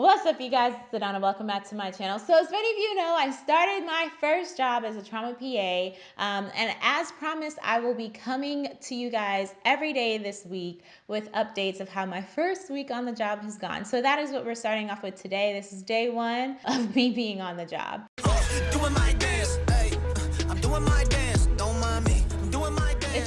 What's up, you guys? It's Adana. Welcome back to my channel. So, as many of you know, I started my first job as a trauma PA, um, and as promised, I will be coming to you guys every day this week with updates of how my first week on the job has gone. So, that is what we're starting off with today. This is day one of me being on the job.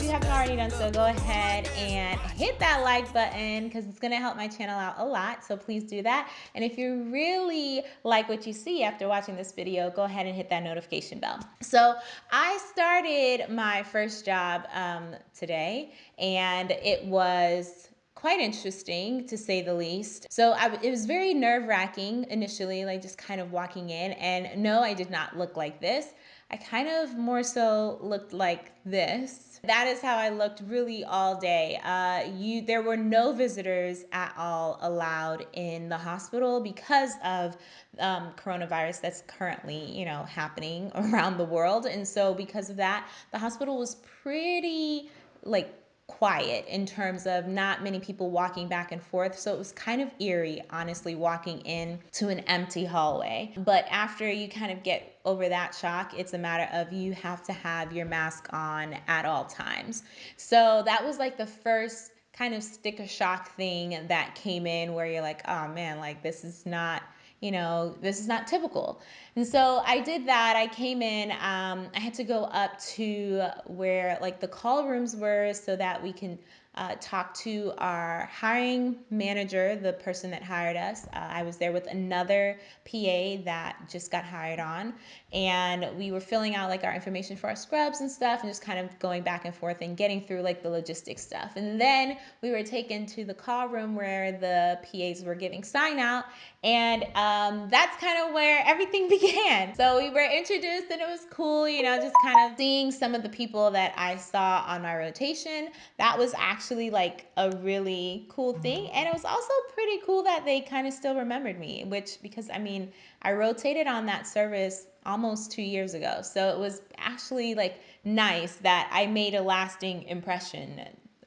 Haven't already done so, go ahead and hit that like button because it's going to help my channel out a lot. So please do that. And if you really like what you see after watching this video, go ahead and hit that notification bell. So I started my first job um, today and it was quite interesting to say the least. So I, it was very nerve wracking initially, like just kind of walking in. And no, I did not look like this. I kind of more so looked like this. That is how I looked really all day. Uh, you, there were no visitors at all allowed in the hospital because of um, coronavirus that's currently, you know, happening around the world. And so because of that, the hospital was pretty like quiet in terms of not many people walking back and forth. So it was kind of eerie, honestly, walking in to an empty hallway. But after you kind of get over that shock, it's a matter of you have to have your mask on at all times. So that was like the first kind of sticker shock thing that came in where you're like, oh man, like this is not you know, this is not typical. And so I did that. I came in, um, I had to go up to where like the call rooms were so that we can uh, talk to our hiring manager, the person that hired us. Uh, I was there with another PA that just got hired on, and we were filling out like our information for our scrubs and stuff, and just kind of going back and forth and getting through like the logistics stuff. And then we were taken to the call room where the PAs were giving sign out, and um, that's kind of where everything began. So we were introduced, and it was cool, you know, just kind of seeing some of the people that I saw on my rotation. That was actually actually like a really cool thing. And it was also pretty cool that they kind of still remembered me, which because I mean, I rotated on that service almost two years ago. So it was actually like nice that I made a lasting impression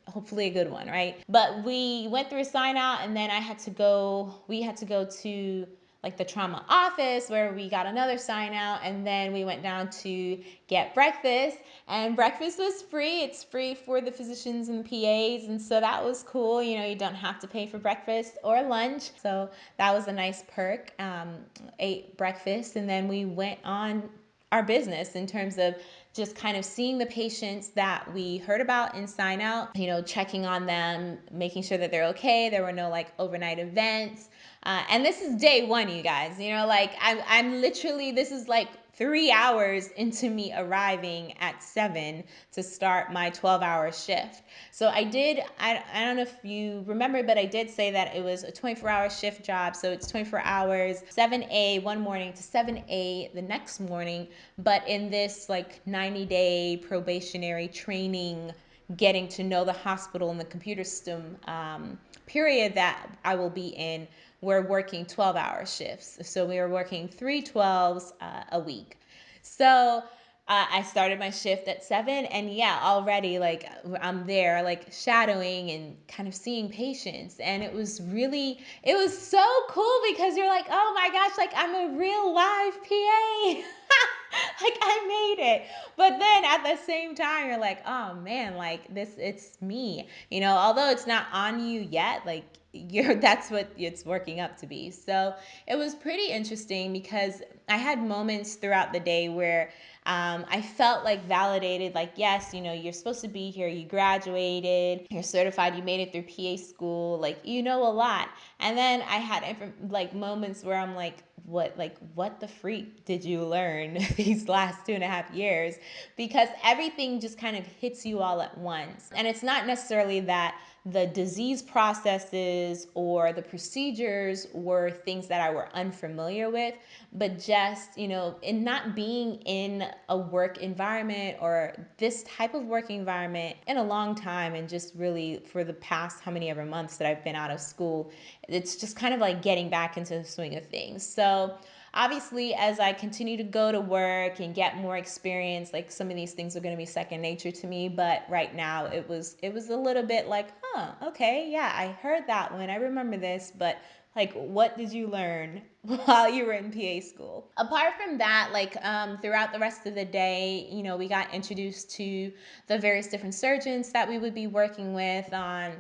hopefully a good one, right? But we went through a sign out and then I had to go, we had to go to like the trauma office where we got another sign out and then we went down to get breakfast. And breakfast was free. It's free for the physicians and PAs and so that was cool. You know you don't have to pay for breakfast or lunch. So that was a nice perk. Um, ate breakfast and then we went on our business in terms of just kind of seeing the patients that we heard about in sign out, you know, checking on them, making sure that they're okay. There were no like overnight events. Uh, and this is day one, you guys. You know, like I'm, I'm literally, this is like three hours into me arriving at seven to start my 12 hour shift. So I did, I, I don't know if you remember, but I did say that it was a 24 hour shift job. So it's 24 hours, 7A one morning to 7A the next morning. But in this like 90 day probationary training, getting to know the hospital and the computer system um, period that I will be in, we're working 12 hour shifts. So we were working three 12s uh, a week. So uh, I started my shift at seven, and yeah, already like I'm there, like shadowing and kind of seeing patients, and it was really, it was so cool because you're like, oh my gosh, like I'm a real live PA. like I made it. But then at the same time, you're like, oh man, like this, it's me. You know, although it's not on you yet, like you're that's what it's working up to be. So it was pretty interesting because I had moments throughout the day where um, I felt like validated, like, yes, you know, you're supposed to be here, you graduated, you're certified, you made it through PA school, like, you know a lot. And then I had like moments where I'm like, what, like, what the freak did you learn these last two and a half years? Because everything just kind of hits you all at once. And it's not necessarily that the disease processes or the procedures were things that I were unfamiliar with, but just, you know, in not being in a work environment or this type of work environment in a long time and just really for the past how many ever months that I've been out of school, it's just kind of like getting back into the swing of things. So obviously as i continue to go to work and get more experience like some of these things are going to be second nature to me but right now it was it was a little bit like huh okay yeah i heard that one i remember this but like what did you learn while you were in PA school? Apart from that, like um, throughout the rest of the day, you know, we got introduced to the various different surgeons that we would be working with on,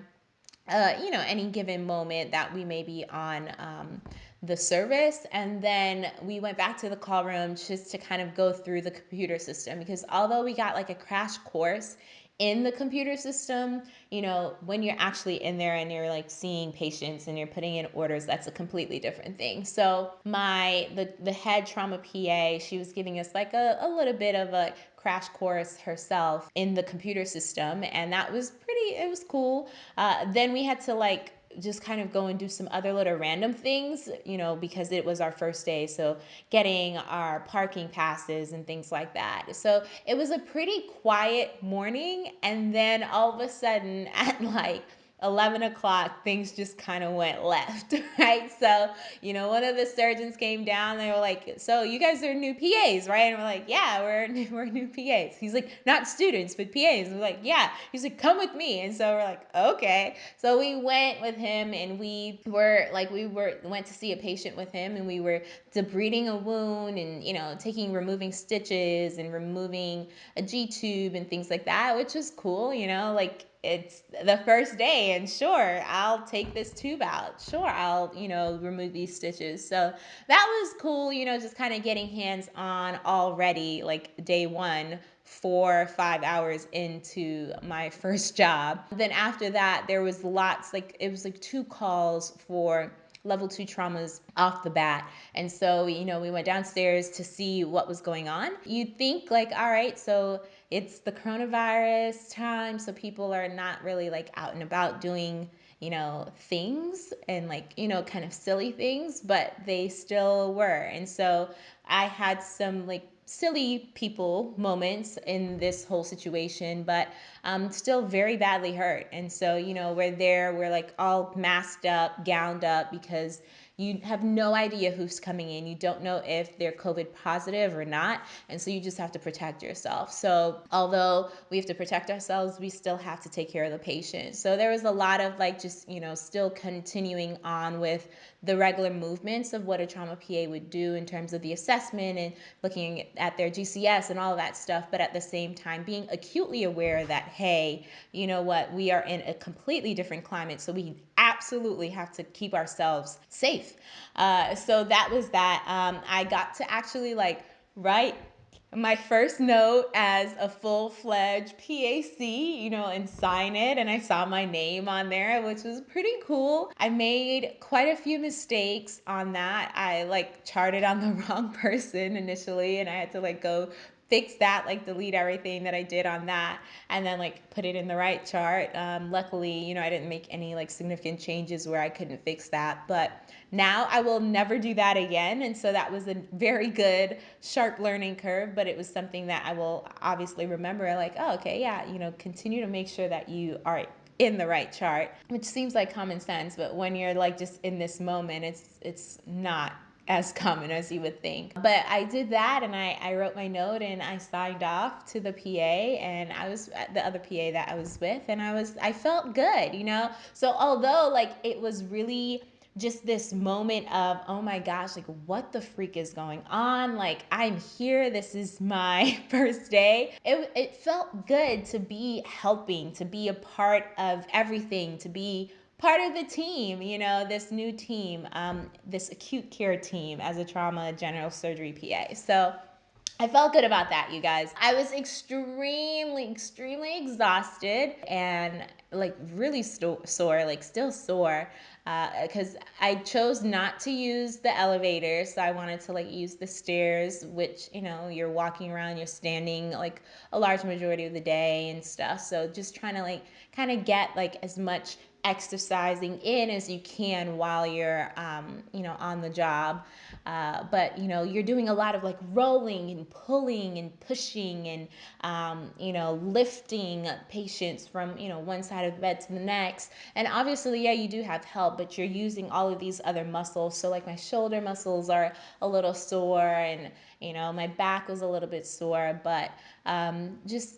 uh, you know, any given moment that we may be on. Um, the service and then we went back to the call room just to kind of go through the computer system because although we got like a crash course in the computer system, you know, when you're actually in there and you're like seeing patients and you're putting in orders, that's a completely different thing. So my the the head trauma PA, she was giving us like a, a little bit of a crash course herself in the computer system and that was pretty it was cool uh, then we had to like just kind of go and do some other little random things, you know, because it was our first day. So getting our parking passes and things like that. So it was a pretty quiet morning. And then all of a sudden at like 11 o'clock, things just kind of went left, right? So, you know, one of the surgeons came down. They were like, "So you guys are new PAs, right?" And we're like, "Yeah, we're new, we're new PAs." He's like, "Not students, but PAs." we're like, "Yeah." He's like, "Come with me." And so we're like, "Okay." So we went with him, and we were like, we were went to see a patient with him, and we were debriding a wound, and you know, taking removing stitches and removing a G tube and things like that, which was cool. You know, like it's the first day and sure i'll take this tube out sure i'll you know remove these stitches so that was cool you know just kind of getting hands on already like day one four five hours into my first job then after that there was lots like it was like two calls for level two traumas off the bat. And so, you know, we went downstairs to see what was going on. You'd think, like, all right, so it's the coronavirus time, so people are not really like out and about doing, you know, things and like, you know, kind of silly things, but they still were. And so I had some like silly people moments in this whole situation, but um, still very badly hurt. And so, you know, we're there, we're like all masked up, gowned up because you have no idea who's coming in. You don't know if they're COVID positive or not. And so you just have to protect yourself. So, although we have to protect ourselves, we still have to take care of the patient. So, there was a lot of like just, you know, still continuing on with the regular movements of what a trauma PA would do in terms of the assessment and looking at their GCS and all of that stuff. But at the same time, being acutely aware that, hey, you know what, we are in a completely different climate. So, we absolutely have to keep ourselves safe. Uh, so that was that. Um, I got to actually like write my first note as a full fledged PAC, you know, and sign it. And I saw my name on there, which was pretty cool. I made quite a few mistakes on that. I like charted on the wrong person initially, and I had to like go fix that, like delete everything that I did on that, and then like put it in the right chart. Um, luckily, you know, I didn't make any like significant changes where I couldn't fix that. But now I will never do that again. And so that was a very good, sharp learning curve, but it was something that I will obviously remember like, oh, okay, yeah, you know, continue to make sure that you are in the right chart, which seems like common sense, but when you're like just in this moment, it's it's not as common as you would think. But I did that and I, I wrote my note and I signed off to the PA and I was uh, the other PA that I was with and I was I felt good, you know? So although like it was really just this moment of oh my gosh like what the freak is going on like i'm here this is my first day it, it felt good to be helping to be a part of everything to be part of the team, you know, this new team, um, this acute care team as a trauma general surgery PA. So I felt good about that, you guys. I was extremely, extremely exhausted and like really sto- sore, like still sore, because uh, I chose not to use the elevator. So I wanted to like use the stairs, which, you know, you're walking around, you're standing like a large majority of the day and stuff. So just trying to like kind of get like as much exercising in as you can while you're um, you know on the job. Uh, but you know you're doing a lot of like rolling and pulling and pushing and um, you know lifting patients from you know one side of the bed to the next. And obviously yeah you do have help but you're using all of these other muscles. So like my shoulder muscles are a little sore and you know my back was a little bit sore. But um, just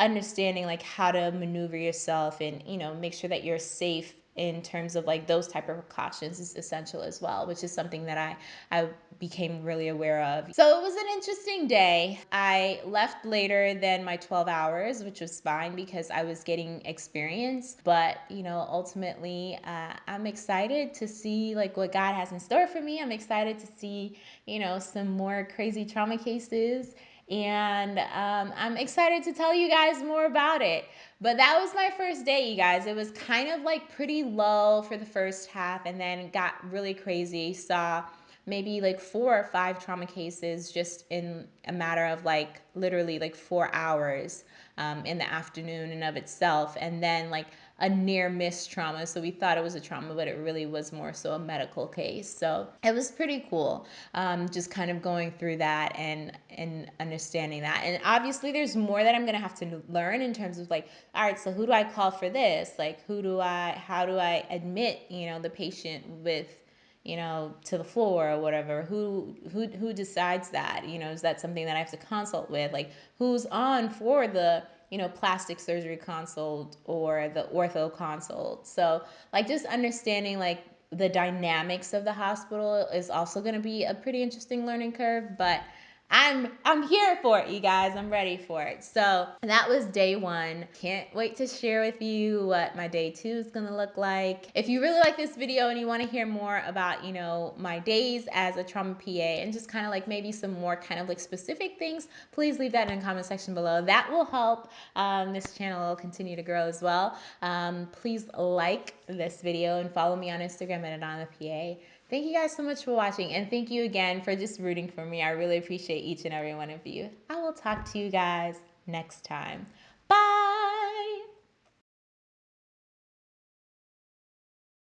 understanding like how to maneuver yourself and you know make sure that you're safe in terms of like those type of precautions is essential as well, which is something that I I became really aware of. So it was an interesting day. I left later than my 12 hours, which was fine because I was getting experience. But you know, ultimately, uh, I'm excited to see like what God has in store for me. I'm excited to see you know some more crazy trauma cases and um, I'm excited to tell you guys more about it. But that was my first day, you guys. It was kind of like pretty low for the first half and then got really crazy. Saw maybe like four or five trauma cases just in a matter of like literally like four hours um, in the afternoon and of itself. And then like a near miss trauma. So we thought it was a trauma, but it really was more so a medical case. So it was pretty cool, um, just kind of going through that and and understanding that. And obviously, there's more that I'm gonna have to learn in terms of like, all right, so who do I call for this? Like, who do I? How do I admit, you know, the patient with you know to the floor or whatever who who who decides that you know is that something that i have to consult with like who's on for the you know, plastic surgery consult or the ortho consult. So, like, just understanding like the dynamics of the hospital is also going to be a pretty interesting learning curve. But I'm I'm here for it, you guys. I'm ready for it. So that was day one. Can't wait to share with you what my day two is gonna look like. If you really like this video and you want to hear more about, you know, my days as a trauma PA and just kind of like maybe some more kind of like specific things, please leave that in the comment section below. That will help um, this channel continue to grow as well. Um, please like this video and follow me on Instagram at Adana PA. Thank you guys so much for watching and thank you again for just rooting for me. I really appreciate each and every one of you. I will talk to you guys next time.